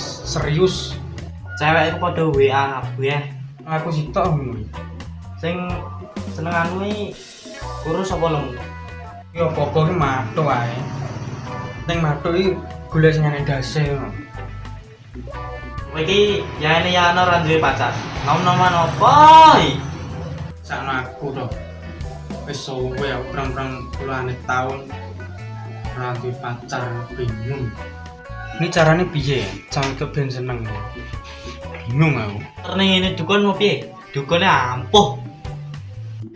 Serius. Cewek iku padha WA kabeh. Aku sitok Sing senenganmu iki urus apa lemu? Ya apa-apa ki matuk ae. Ning matuk iki golek sing ana dase. Kowe iki ya ini ya ana ora duwe pacar. Nom-noman apa iki? Sakno aku to. Wis suwe aku perang-perang puluhan tahun ora duwe pacar bingung. Ini caranya piye? Cangkep ben seneng. Bingung aku. Terus ini dukun mau piye? Dukune ampuh.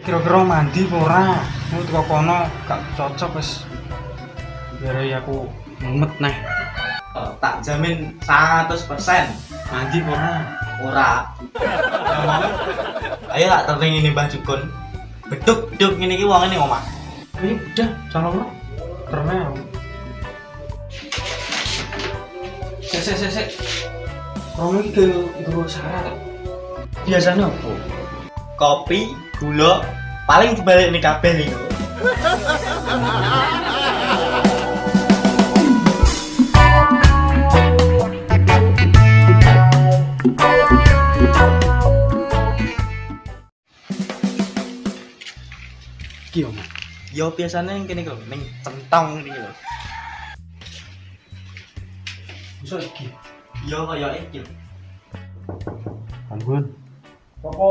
Kira-kira mandi ora? Mau teko kono gak cocok wis. Biar aku mumet neh. Tak jamin 100% Mandi ora? ora. Ayo tak terning ini Mbah Dukun. Beduk beduk ngene iki wong ini omah. Ini udah, jangan lo. Karena Sek, sek, sek, sek. Romo ini ke guru syarat. Biasanya apa? Kopi, gula, paling dibalik ini kabeh nih. Iki om. Yo biasanya yang kene lho, ning centong iki lho. Bisa iki. Yo kaya iki. Ampun. Apa?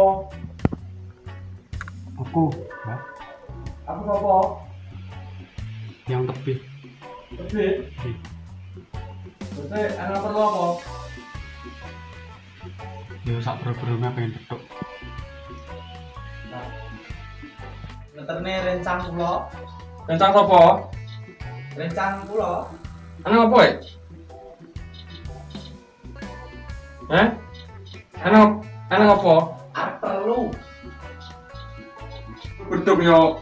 Aku, Mbak, Aku apa? yang tebih. Tapi, berarti anak perlu apa? Ya sak bro-brone pengen petuk. Leterne rencang kula, Kencang apa? rencang kula. Anak apa? Eh? Anak anak apa? Perlu. Beduk yo.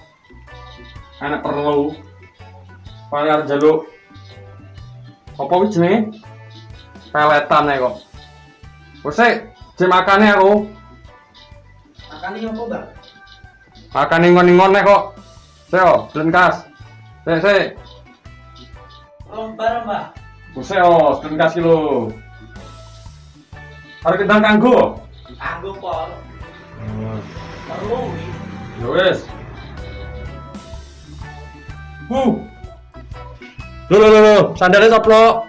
Anak perlu. Bayar jaluk. Apa wis jenenge? Peletan ae kok. Wes jek makane aku. Makan iki apa, Bang? Makan ingon-ingon nek kok. Sik yo, blenkas. Sik sik. Mbak. Wes yo, blenkas ki lho. Arep kendang kanggo. Kanggo pol. Perlu iki. Ya wis. Hu. Lho lho lho lho, sandalnya soplok.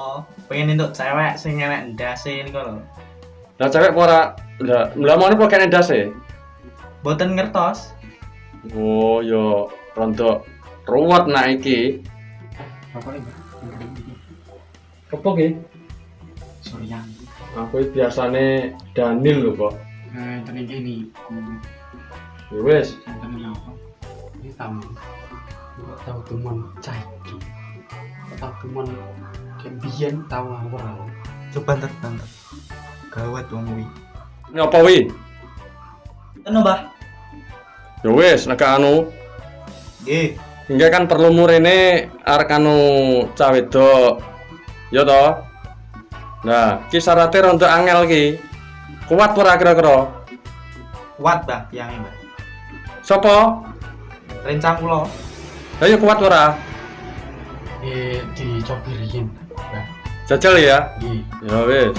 Oh, pengen untuk cewek sing enek ndase niku lho. Lah cewek kok ora lah lah mau kok kene ndas e. Boten ngertos. Oh, yo rontok ruwet nak iki. Apa ini? Kepo ki? Surya. Aku iki biasane Daniel lho kok. Eh, tadi ini. Ya wis. Tadi apa? Ini tamu. Kok tahu teman caiki. Tahu teman kebiyen tahu apa? Coba ntar ntar. Gawat wong kuwi. Nyapa wi? Eno, Mbah. Ya wis, nek anu Nggih. Hingga kan perlu murene arek anu cah wedok. Ya toh? Nah, ki syaratnya rontok angel ki. Kuat ora kira-kira? Kuat, Mbah, yang Mbah. Sopo? Rencang kula. Lah ya kuat ora? Eh, dicobirin. Ya. Jajal ya. Nggih. Ya wis.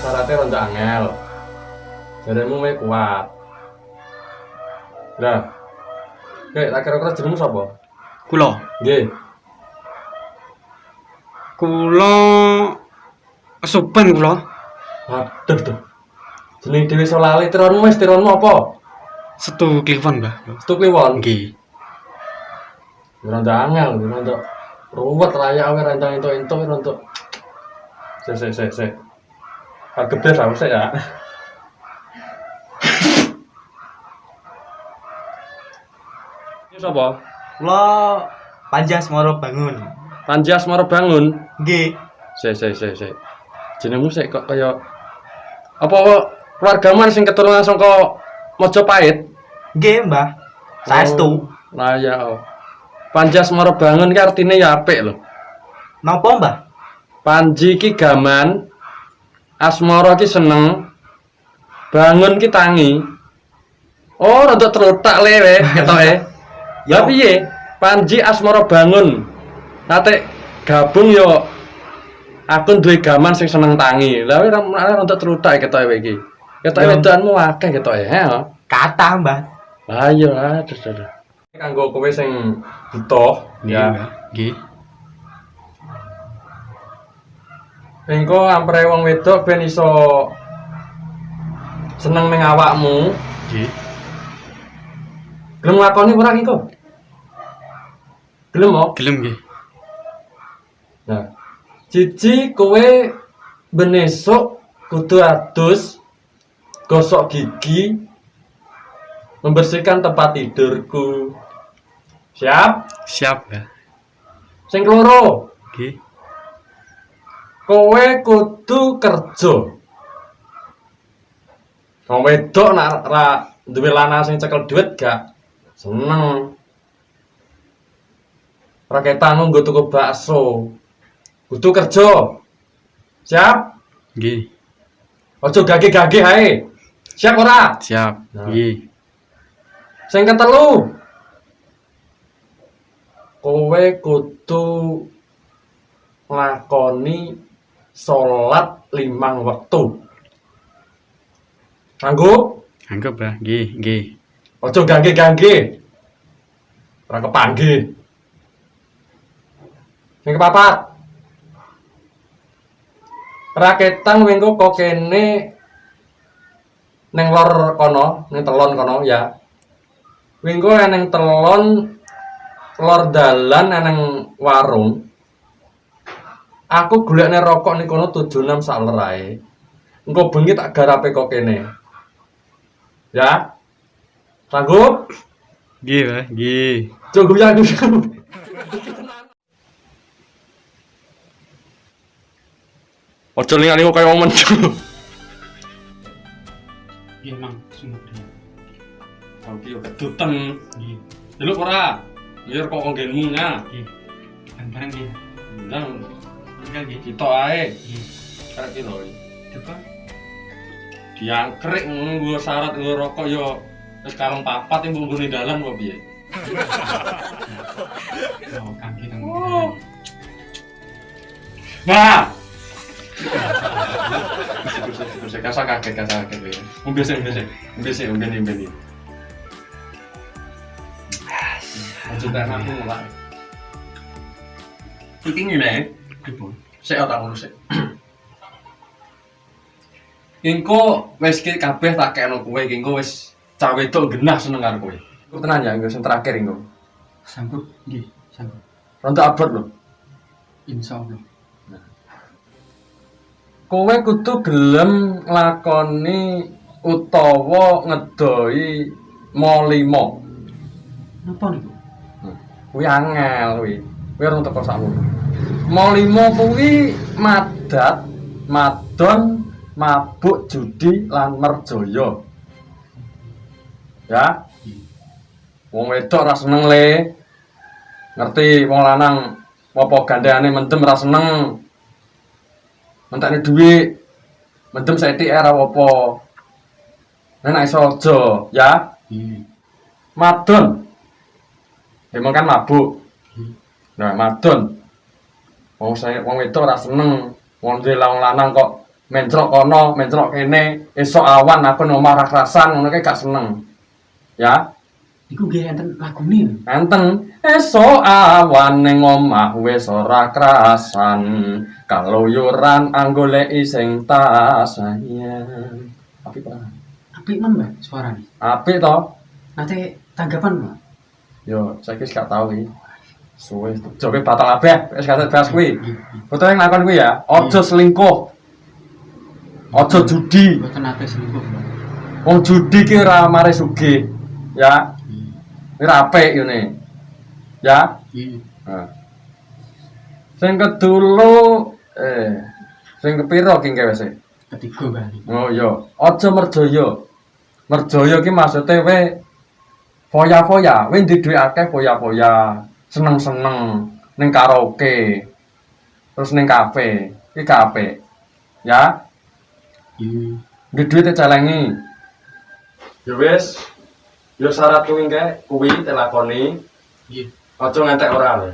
Syaratnya rontok angel. Jaremu wae kuat. Lah. Oke, tak kira-kira jenengmu sapa? Kula. Nggih. Kula kesupen kula. Waduh tuh. Jeneng dhewe iso lali tironmu wis tironmu apa? Setu kliwon, Mbah. Setu kliwon. Nggih. Rontok angel, rontok ruwet layak awe rancang entuk-entuk rontok. Sik sik sik sik. Kagebes aku sik ya. Sapa? Kula Panjas Moro bangun. Panji Asmara bangun. Nggih. Sik sik sik sik. Jenengmu sik kok kaya apa keluargamu sing keturunan saka Mojopahit? Nggih, Mbah. Saestu. Oh, Lah ya. oh. Panji Asmara bangun ki artine ya apik lho. Napa, Mbah? Panji ki gaman, Asmara ki seneng, bangun ki tangi. Oh, rada terletak lewe ketoke. Ya piye? Panji Asmara bangun. Nate gabung yo aku duwe gaman sing seneng tangi. Lah ora ora rada terletak ketoke iki. Ketoke Ya. wedoanmu akeh ketoke, he. oh. Kata, Mbah. Lah iya, ah, terus terus. Kanggo kowe sing butuh ya. Nggih. Engko ampere wong wedok ben iso seneng ning awakmu. Nggih. Gelem nglakoni ora engko? Gelem kok? Gelem nggih. Nah. Cici kowe ben esuk kudu adus gosok gigi membersihkan tempat tidurku. Siap? Siap ya. Sing keloro, Nggih. kowe kudu kerja. Wong wedok nak ra duwe lanang sing cekel duit gak seneng. Raketanmu nggo tuku bakso. Kudu kerja. Siap? Nggih. Ojo gage-gage ae. Siap ora? Siap. Nah. Nggih. Sing ketelu. Kowe kudu nglakoni salat limang wektu. Sanggup? Anggap ya. Nggih, nggih. Ojo gangge-gangge. Ora kepangge. Sing kepapat. Raketan minggu kok kene ning lor kono, ning telon kono ya. Minggu eneng telon lor dalan eneng warung. Aku golekne rokok ning kono 76 sak lerae. Engko bengi tak garape kok kene. Ya. Sanggup? Pak. Nggih. Cukup ya aku. Ojo lingane kok kaya mencu. Nggih, Mang. Yo. Nggih. Delok ora? Biar kok nggenmu nya. Nggih. Bareng nggih. Nang Enggak nggih. kita ae. Nggih. Karek iki lho. Coba. Diangkrik ngono nggo syarat nggo rokok yo wis papat yang bunggune dalan kok piye? Oh, kaki kang. Nah. Bisa kasar kakek kasar kakek. Umbe sih, umbe sih, umbe sih, umbe nih, umbe nih. Ojo tak aku mulai. Iki ngene, saya tak ngono sih. Engko wis kabeh tak kekno kowe, engko wis cah wedok genah seneng karo kowe. Iku tenan ya, engko sing terakhir engko. Sanggup. Nggih, sanggup. Rontok abot lho. Insyaallah. Kowe kudu gelem nglakoni utawa ngedoi molimo. Napa niku? Kuwi angel kuwi. Kuwi ora teko sakmu. Molimo kuwi madat, madon, mabuk judi lan merjaya. Ya. Wong wedok ora seneng le. Ngerti wong lanang apa gandengane mendem ora seneng. Mentakne dhuwit. Mendem saiki ora apa. Nek nek iso aja, ya. Nggih. Madon. Emang kan mabuk. Nah, madon. Wong saya wong wedok ora seneng. Wong duwe lanang kok mencrok kono, mencrok kene, esok awan aku omah rakrasan ngono gak seneng. Ya, Iku nggih enten lagune. enten esok awan ning omah wis ora krasan. Kaluyuran anggoleki sing tas sayang. Apik ora? Apik men, Mbak, suarane. Apik to? Nate tanggapan, Mbak. Yo, saiki wis gak tau iki. Suwe, joge batal kabeh, wis gak bahas kuwi. Foto yang ngakon kuwi ya, aja selingkuh. Aja judi. Mboten nate selingkuh. Wong judi ki ora mare sugih. Ya, Nggih. kuwi ra apik ngene. Ya. Iya. Nah. Sing kedulu eh sing kepiro ki gawe sih? Ketiga kali. Oh iya, aja merjaya. Merjaya ki maksude we foya-foya, we dhuwit akeh foya-foya, seneng-seneng ning karaoke. Terus ning kafe, iki kafe. Ya, Iya. ndek dhuwit celengi. Ya wis. Ya syarat kuwi engke kuwi telakoni. Iya. Aja ngantek ora lho.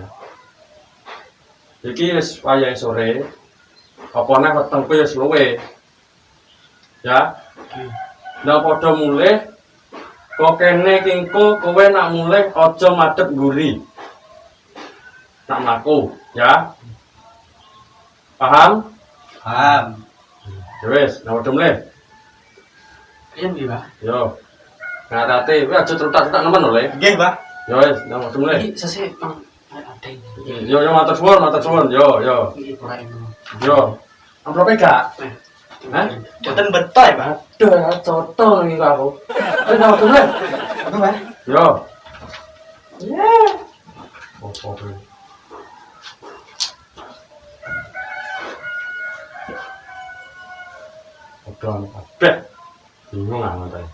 Iki wis wayahe sore. Apa neh wetengku wis luwe. Ya. Iya. Nah padha mulih kok kene kingko kowe nak mulih aja madhep nguri. Nak mlaku, ya. Paham? Paham. Ya wis, nah padha mulih. Iya nggih, Pak. Yo. Ngatate, kowe aja trutak-trutak nemen lho, Le. Nggih, Pak. Ya wis, nah padha mulih. Iki Bang. Ada ini. Yo yo matur suwun, matur suwun. Yo yo. Yo. Amprope gak? Hah? Boten beto ya, Pak. Aduh, cotol iki aku. Wis nah padha mulih. Apa, Pak? Yo. Yeah. Oh, oh, oh. Udah kabeh. Bingung ah ngoten.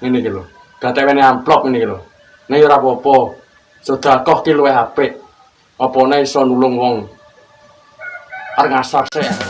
Ngene iki lho. Gatewene amplop ngene iki lho. Nek ora apa-apa. Sedekah ki luwih apik. Apane iso nulung wong. Arep ngasar sik.